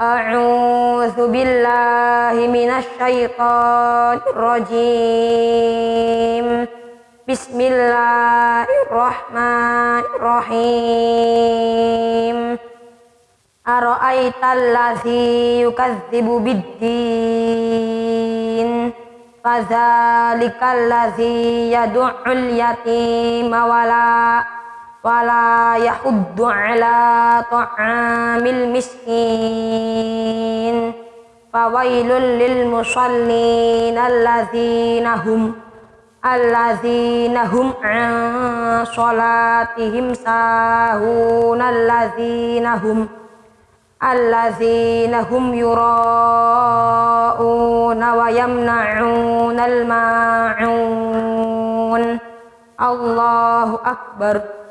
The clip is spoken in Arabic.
أعوذ بالله من الشيطان الرجيم. بسم الله الرحمن الرحيم. أرأيت الذي يكذب بالدين؟ فذلك الذي يدع اليتيم ولا ولا يحض على طعام المسكين. فويل للمصلين الذين هم الذين هم عن صلاتهم ساهون. الذين هم الذين هم يراءون ويمنعون الماعون. الله أكبر.